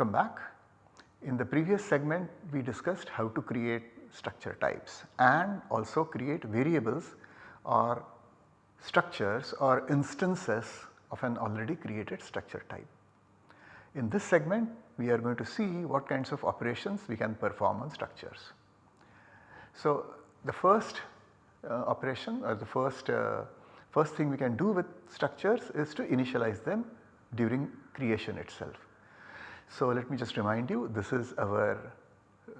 Welcome back. In the previous segment we discussed how to create structure types and also create variables or structures or instances of an already created structure type. In this segment we are going to see what kinds of operations we can perform on structures. So, the first uh, operation or the first, uh, first thing we can do with structures is to initialize them during creation itself. So, let me just remind you this is our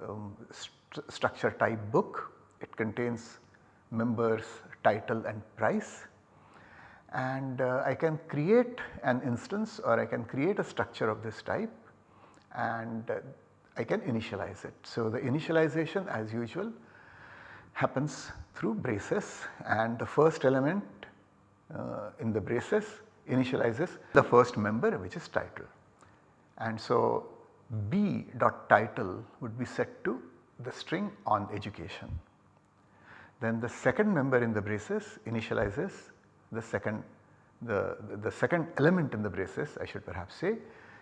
um, st structure type book. It contains members, title and price and uh, I can create an instance or I can create a structure of this type and uh, I can initialize it. So, the initialization as usual happens through braces and the first element uh, in the braces initializes the first member which is title. And so, B dot title would be set to the string on education. Then the second member in the braces initializes the second the, the second element in the braces I should perhaps say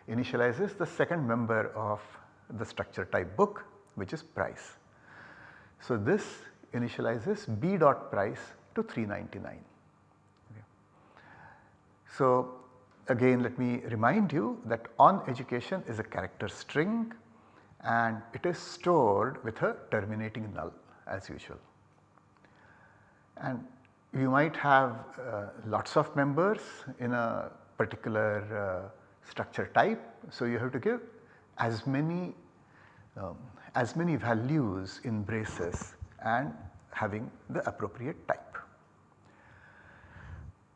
initializes the second member of the structure type book which is price. So, this initializes b dot price to 399. Okay. So, again let me remind you that on education is a character string and it is stored with a terminating null as usual. And you might have uh, lots of members in a particular uh, structure type. So, you have to give as many um, as many values in braces and having the appropriate type.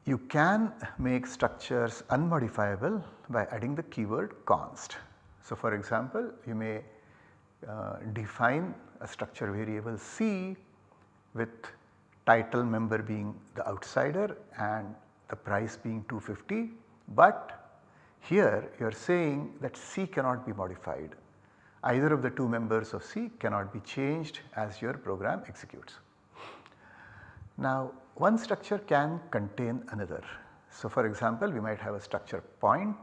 You can make structures unmodifiable by adding the keyword const. So, for example, you may uh, define a structure variable C with title member being the outsider and the price being 250, but here you are saying that C cannot be modified. Either of the two members of C cannot be changed as your program executes. Now one structure can contain another. So for example we might have a structure point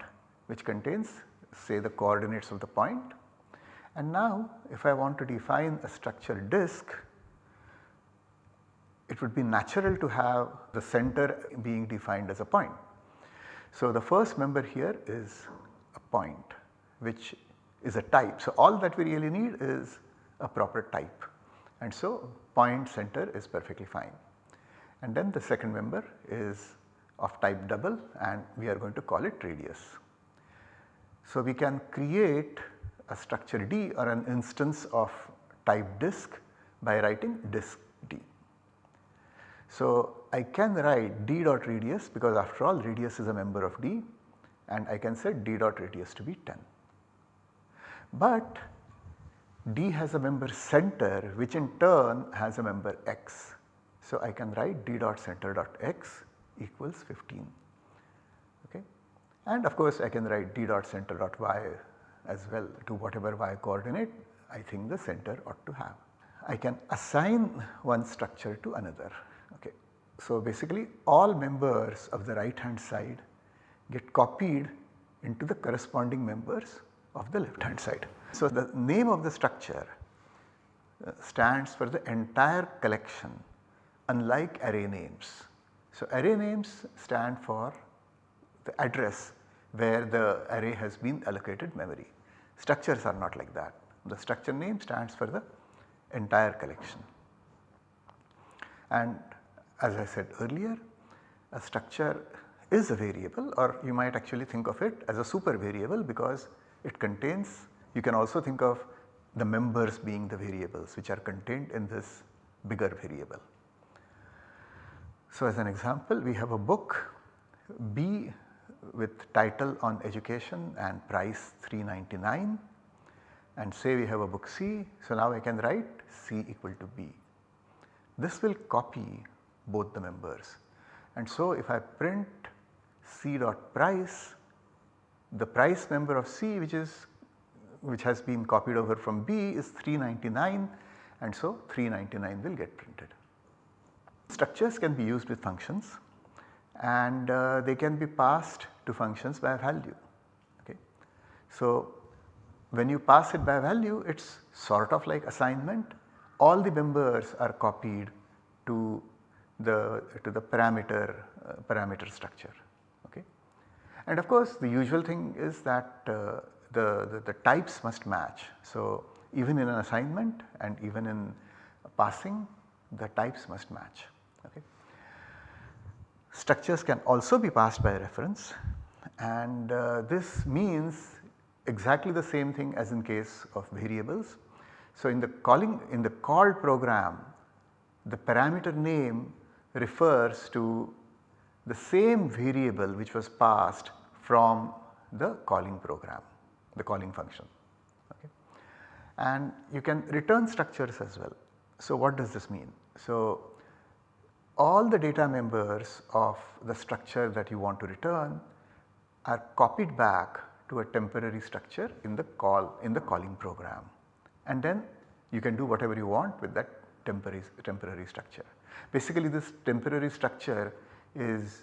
which contains say the coordinates of the point and now if I want to define a structure disk it would be natural to have the center being defined as a point. So, the first member here is a point which is a type. So, all that we really need is a proper type and so point center is perfectly fine. And then the second member is of type double and we are going to call it radius. So, we can create a structure D or an instance of type disk by writing disk D. so, I can write d dot radius because after all radius is a member of d and I can set d dot radius to be 10. But d has a member center which in turn has a member x. So, I can write d dot center dot x equals 15 okay. And of course, I can write d dot center dot y as well to whatever y coordinate I think the center ought to have. I can assign one structure to another. Okay. So, basically all members of the right hand side get copied into the corresponding members of the left hand side. So, the name of the structure uh, stands for the entire collection unlike array names. So, array names stand for the address where the array has been allocated memory. Structures are not like that. The structure name stands for the entire collection. And as I said earlier a structure is a variable or you might actually think of it as a super variable because it contains you can also think of the members being the variables which are contained in this bigger variable. So as an example we have a book B with title on education and price 399 and say we have a book C. So now I can write C equal to B. This will copy both the members. And so if I print C dot price, the price member of C which is which has been copied over from B is 399 and so 399 will get printed. Structures can be used with functions and uh, they can be passed to functions by value. Okay. So when you pass it by value it is sort of like assignment all the members are copied to the to the parameter uh, parameter structure okay. And of course the usual thing is that uh, the, the, the types must match. So even in an assignment and even in passing the types must match okay. Structures can also be passed by reference and uh, this means exactly the same thing as in case of variables. So in the calling in the called program the parameter name refers to the same variable which was passed from the calling program, the calling function. Okay. And you can return structures as well. So what does this mean? So all the data members of the structure that you want to return are copied back to a temporary structure in the call in the calling program and then you can do whatever you want with that temporary, temporary structure. Basically this temporary structure is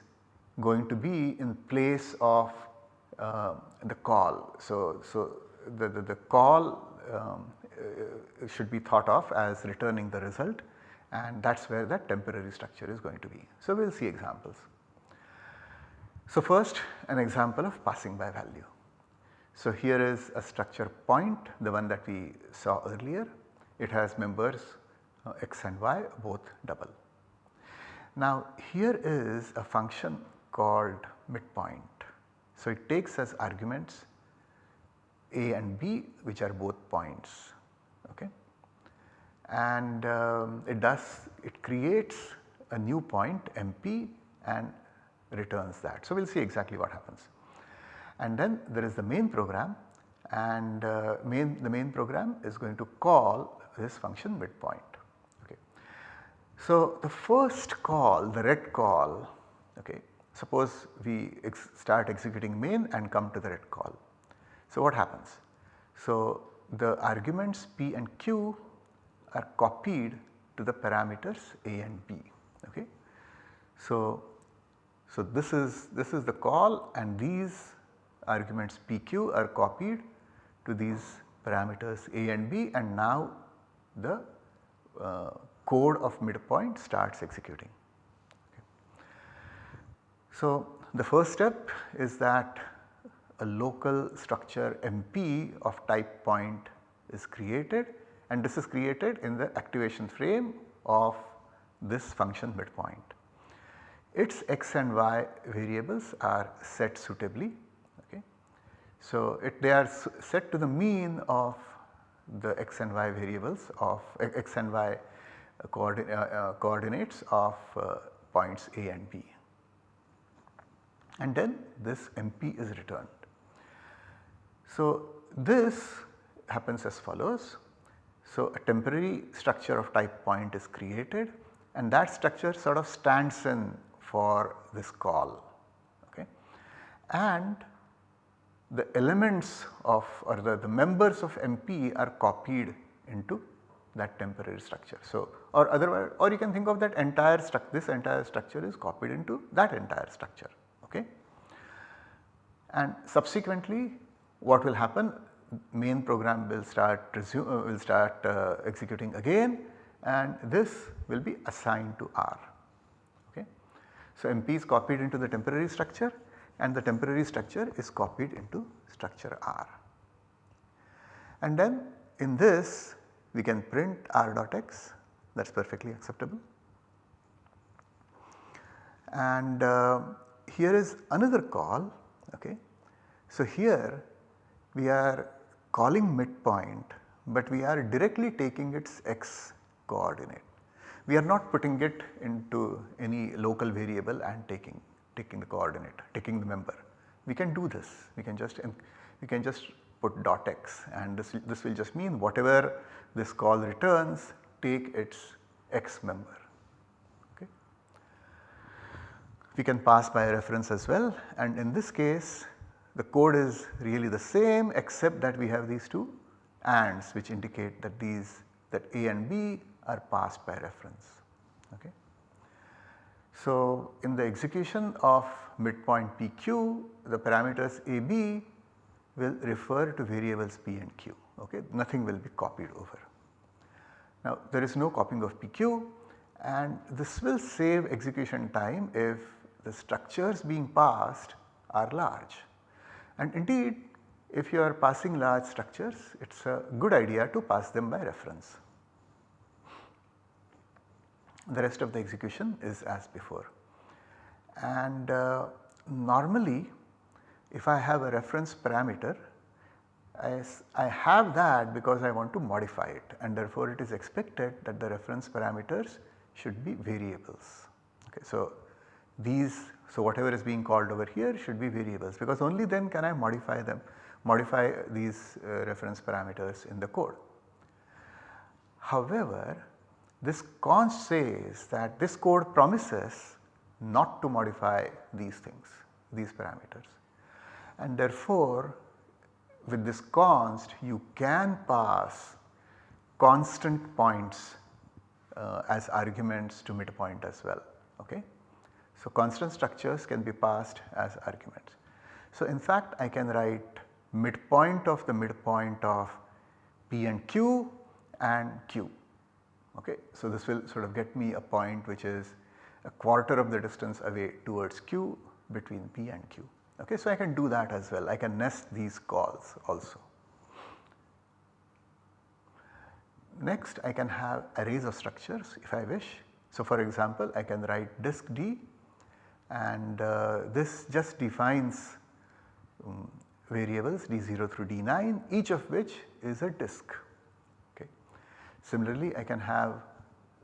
going to be in place of uh, the call. So, so the, the, the call um, uh, should be thought of as returning the result and that is where that temporary structure is going to be. So, we will see examples. So, first an example of passing by value. So, here is a structure point the one that we saw earlier it has members uh, x and y both double. Now here is a function called midpoint. So it takes as arguments a and b which are both points and um, it does it creates a new point MP and returns that. So we will see exactly what happens. And then there is the main program and uh, main the main program is going to call this function midpoint. Okay. So, the first call the red call okay, suppose we ex start executing main and come to the red call. So, what happens? So, the arguments p and q are copied to the parameters a and b. Okay. So, so this is this is the call and these arguments pq are copied to these parameters a and b and now the uh, code of midpoint starts executing. Okay. So, the first step is that a local structure MP of type point is created and this is created in the activation frame of this function midpoint. Its x and y variables are set suitably. Okay. So, it, they are set to the mean of the x and y variables of x and y uh, uh, coordinates of uh, points A and B and then this MP is returned. So, this happens as follows. So, a temporary structure of type point is created and that structure sort of stands in for this call okay. and the elements of or the, the members of MP are copied into that temporary structure. So, or otherwise or you can think of that entire structure this entire structure is copied into that entire structure okay. And subsequently what will happen main program will start resume uh, will start uh, executing again and this will be assigned to R okay. So, MP is copied into the temporary structure and the temporary structure is copied into structure R. And then in this we can print R dot x that is perfectly acceptable. And uh, here is another call okay. So here we are calling midpoint but we are directly taking its x coordinate. We are not putting it into any local variable and taking taking the coordinate, taking the member. We can do this, we can just we can just put dot x and this, this will just mean whatever this call returns take its x member. Okay. We can pass by reference as well and in this case the code is really the same except that we have these two ANDs which indicate that these that A and B are passed by reference. Okay. So, in the execution of midpoint PQ the parameters AB will refer to variables p and q okay nothing will be copied over. Now there is no copying of pq and this will save execution time if the structures being passed are large. And indeed if you are passing large structures it is a good idea to pass them by reference. The rest of the execution is as before and uh, normally if I have a reference parameter I, I have that because I want to modify it and therefore it is expected that the reference parameters should be variables. Okay, so these so whatever is being called over here should be variables because only then can I modify them modify these uh, reference parameters in the code. However, this const says that this code promises not to modify these things these parameters and therefore with this const you can pass constant points uh, as arguments to midpoint as well. Okay? So, constant structures can be passed as arguments. So, in fact I can write midpoint of the midpoint of p and q and q. Okay? So, this will sort of get me a point which is a quarter of the distance away towards q between p and q. Okay? So, I can do that as well I can nest these calls also. Next I can have arrays of structures if I wish. So, for example I can write disk D and uh, this just defines um, variables D0 through D9 each of which is a disk. Okay. Similarly I can have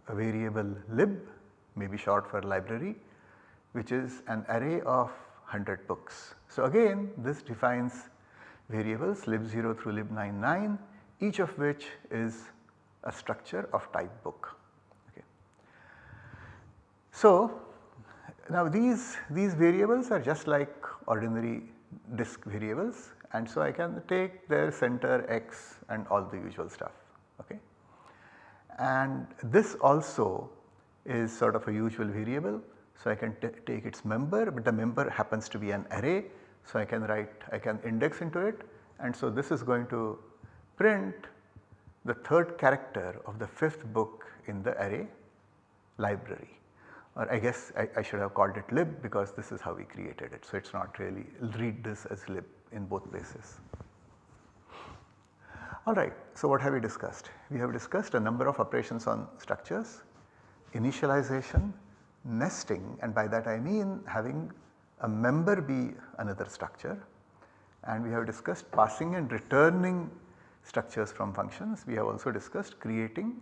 a variable lib maybe short for library which is an array of 100 books. So again this defines variables lib0 through lib99 each of which is a structure of type book. Okay. So now these, these variables are just like ordinary disk variables and so I can take their center x and all the usual stuff. Okay. And this also is sort of a usual variable. So, I can take its member but the member happens to be an array. So, I can write I can index into it and so this is going to print the third character of the fifth book in the array library or I guess I, I, should have called it lib because this is how we created it. So, it is not really read this as lib in both places. Alright, so what have we discussed? We have discussed a number of operations on structures, initialization, nesting and by that I mean having a member be another structure and we have discussed passing and returning structures from functions. We have also discussed creating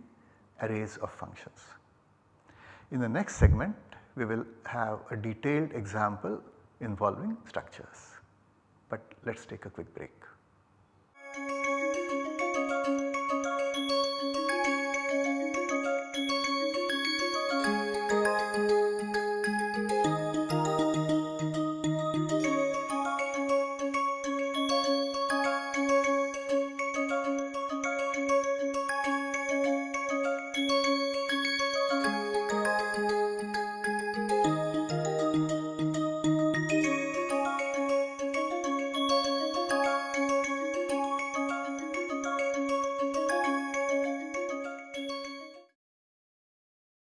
arrays of functions. In the next segment we will have a detailed example involving structures, but let us take a quick break.